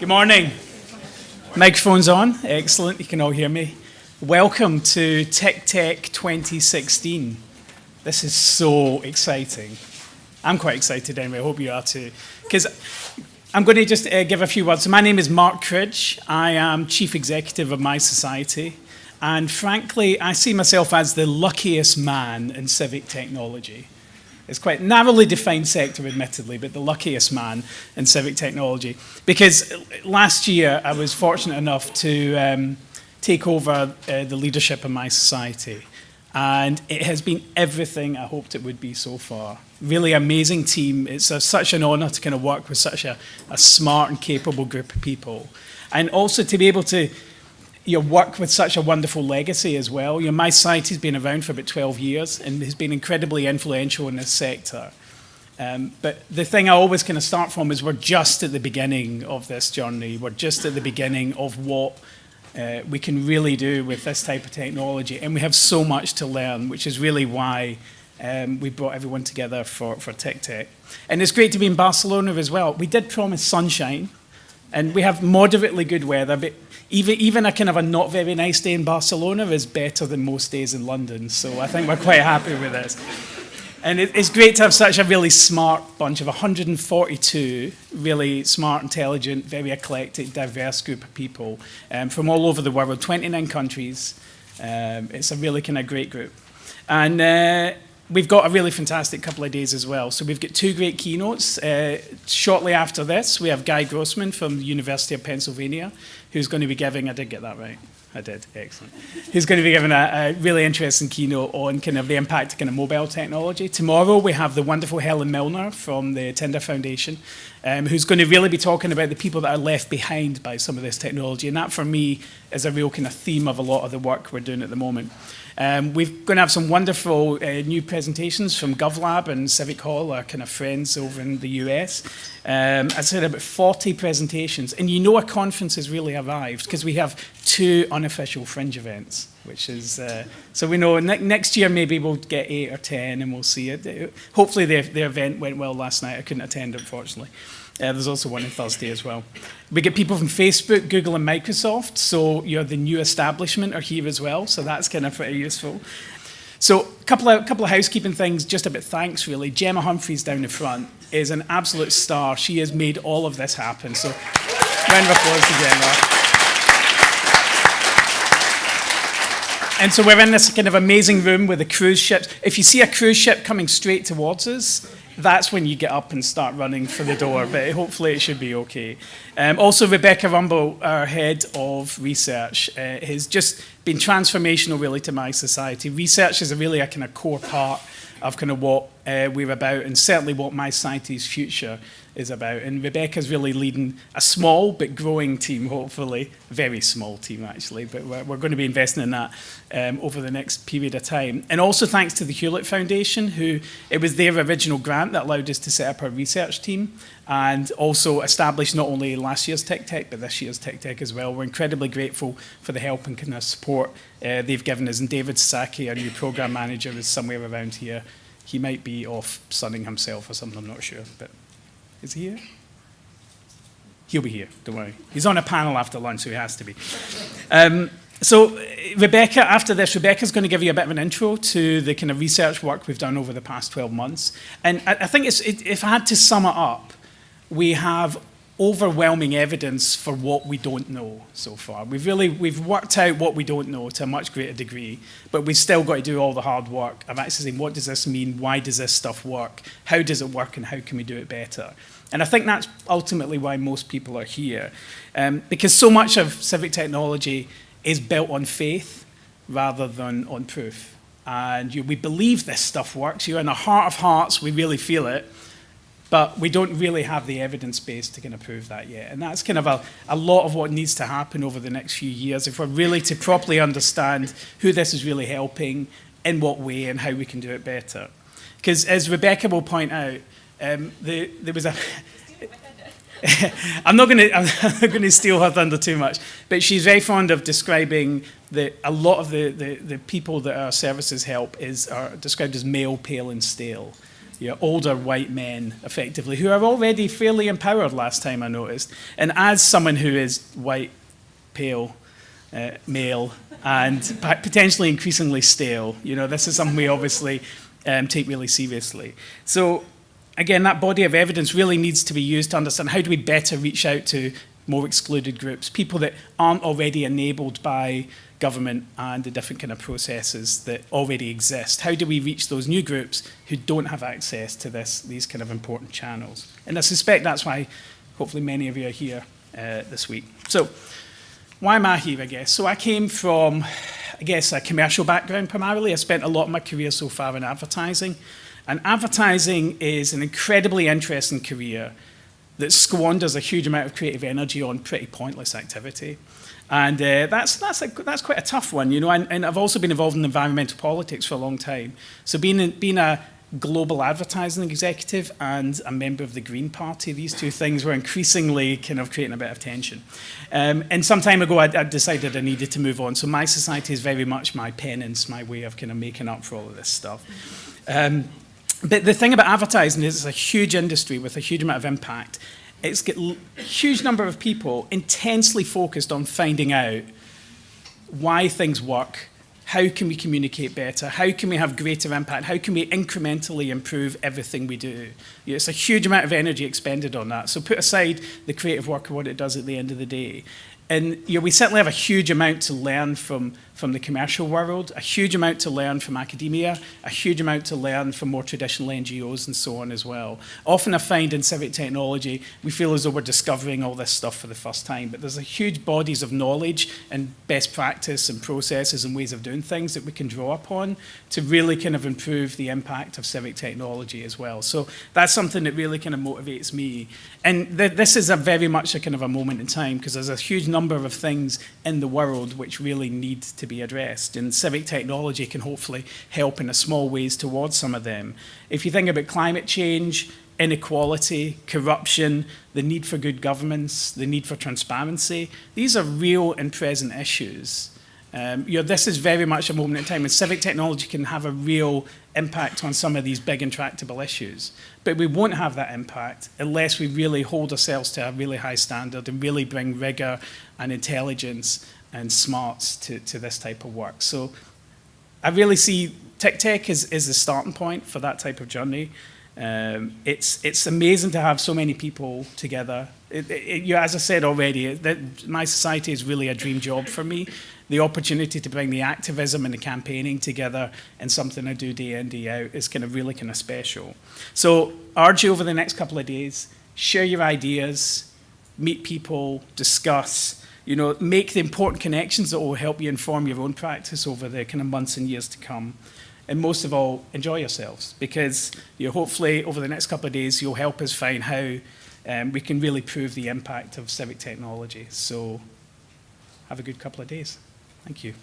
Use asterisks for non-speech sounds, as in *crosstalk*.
Good morning. Microphone's on. Excellent. You can all hear me. Welcome to TICTeC 2016. This is so exciting. I'm quite excited anyway. I hope you are too. Because I'm going to just uh, give a few words. So my name is Mark Cridge. I am Chief Executive of mySociety. And frankly, I see myself as the luckiest man in civic technology. It's quite narrowly defined sector, admittedly, but the luckiest man in civic technology. Because last year, I was fortunate enough to um, take over uh, the leadership of mySociety. And it has been everything I hoped it would be so far. Really amazing team. It's a, such an honor to kind of work with such a, a smart and capable group of people. And also to be able to you know, work with such a wonderful legacy as well. You know, mySociety's been around for about 12 years and has been incredibly influential in this sector. Um, but the thing I always kind of start from is we're just at the beginning of this journey. We're just at the beginning of what uh, we can really do with this type of technology. And we have so much to learn, which is really why um, we brought everyone together for, for Tech. And it's great to be in Barcelona as well. We did promise sunshine, and we have moderately good weather, but even, even a kind of a not very nice day in Barcelona is better than most days in London. So I think we're quite happy with this. And it, it's great to have such a really smart bunch of 142 really smart, intelligent, very eclectic, diverse group of people um, from all over the world, 29 countries. Um, it's a really kind of great group. And uh, we've got a really fantastic couple of days as well. So we've got two great keynotes. Uh, shortly after this, we have Guy Grossman from the University of Pennsylvania, who's going to be giving, I did get that right, I did, excellent. Who's going to be giving a, a, really interesting keynote on kind of the impact of kind of mobile technology. Tomorrow we have the wonderful Helen Milner from the Tinder Foundation, um, who's going to really be talking about the people that are left behind by some of this technology. And that for me is a real kind of theme of a lot of the work we're doing at the moment. Um, we're going to have some wonderful uh, new presentations from GovLab and Civic Hall, our kind of friends over in the US. Um, I said about 40 presentations, and you know a conference has really arrived because we have two unofficial fringe events, which is, uh, so we know ne next year maybe we'll get eight or 10 and we'll see it. Hopefully the, the event went well last night. I couldn't attend, unfortunately. Uh, there's also one on Thursday as well. We get people from Facebook, Google, and Microsoft. So you're the new establishment are here as well. So that's kind of pretty useful. So a couple of, couple of housekeeping things, just a bit thanks really. Gemma Humphreys down the front is an absolute star. She has made all of this happen. So round of applause to Gemma. And so we're in this kind of amazing room with the cruise ships. If you see a cruise ship coming straight towards us, that's when you get up and start running for the door, but hopefully it should be okay. Um, also, Rebecca Rumbul, our head of research, uh, has just been transformational really to mySociety. Research is a really a kind of core part of kind of what uh, we're about and certainly what mySociety's future is about. And Rebecca's really leading a small but growing team, hopefully, very small team actually, but we're, we're going to be investing in that um, over the next period of time. And also thanks to the Hewlett Foundation, who it was their original grant that allowed us to set up our research team and also established not only last year's TICTeC, but this year's TICTeC as well. We're incredibly grateful for the help and kind of support uh, they've given us. And David Sasaki, our new program manager, is somewhere around here. He might be off sunning himself or something, I'm not sure. But is he here? He'll be here, don't worry. He's on a panel after lunch, so he has to be. Um, so Rebecca, after this, Rebecca's going to give you a bit of an intro to the kind of research work we've done over the past 12 months. And I, I think it, if I had to sum it up, we have overwhelming evidence for what we don't know so far. We've really, we've worked out what we don't know to a much greater degree, but we've still got to do all the hard work of actually saying, what does this mean? Why does this stuff work? How does it work and how can we do it better? And I think that's ultimately why most people are here. Um, because so much of civic technology is built on faith rather than on proof. And you, we believe this stuff works. You're in the heart of hearts, we really feel it. But we don't really have the evidence base to kind of prove that yet. And that's kind of a, a lot of what needs to happen over the next few years if we're really to properly understand who this is really helping, in what way, and how we can do it better. Because as Rebecca will point out, um, the, there was a... *laughs* I'm not going *laughs* to I'm not going to steal her thunder too much, but she's very fond of describing that a lot of the, the, the people that our services help is are described as male, pale, and stale. You know, older white men, effectively, who are already fairly empowered last time I noticed. And as someone who is white, pale, uh, male, and potentially increasingly stale, you know, this is something we obviously um, take really seriously. So again, that body of evidence really needs to be used to understand how do we better reach out to more excluded groups, people that aren't already enabled by government and the different kind of processes that already exist. How do we reach those new groups who don't have access to this, these kind of important channels? And I suspect that's why hopefully many of you are here uh, this week. So why am I here, I guess? So I came from, I guess, a commercial background primarily. I spent a lot of my career so far in advertising. And advertising is an incredibly interesting career that squanders a huge amount of creative energy on pretty pointless activity. And uh, that's, that's, a, that's quite a tough one, you know, and, and I've also been involved in environmental politics for a long time. So being, being a global advertising executive and a member of the Green Party, these two things were increasingly kind of creating a bit of tension. Um, and some time ago, I, I decided I needed to move on. So mySociety is very much my penance, my way of kind of making up for all of this stuff. Um, but the thing about advertising is it's a huge industry with a huge amount of impact. It's got a huge number of people intensely focused on finding out why things work, how can we communicate better, how can we have greater impact, how can we incrementally improve everything we do. It's a huge amount of energy expended on that. So put aside the creative work of what it does at the end of the day. And you know, we certainly have a huge amount to learn from from the commercial world, a huge amount to learn from academia, a huge amount to learn from more traditional NGOs and so on as well. Often I find in civic technology, we feel as though we're discovering all this stuff for the first time, but there's a huge bodies of knowledge and best practice and processes and ways of doing things that we can draw upon to really kind of improve the impact of civic technology as well. So that's something that really kind of motivates me. And th this is a very much a kind of a moment in time because there's a huge number of things in the world which really need to be addressed. And civic technology can hopefully help in a small ways towards some of them. If you think about climate change, inequality, corruption, the need for good governance, the need for transparency, these are real and present issues. Um, you know, this is very much a moment in time, and civic technology can have a real impact on some of these big intractable issues. But we won't have that impact unless we really hold ourselves to a really high standard and really bring rigor and intelligence and smarts to, to this type of work. So I really see TICTeC as, as the starting point for that type of journey. Um, it's, it's amazing to have so many people together. It, it, you, as I said already, mySociety is really a dream job for me. The opportunity to bring the activism and the campaigning together and something I do day in, day out is kind of really kind of special. So I urge you over the next couple of days, share your ideas, meet people, discuss, you know, make the important connections that will help you inform your own practice over the kind of months and years to come. And most of all, enjoy yourselves because you know, hopefully over the next couple of days, you'll help us find how um, we can really prove the impact of civic technology. So have a good couple of days. Thank you.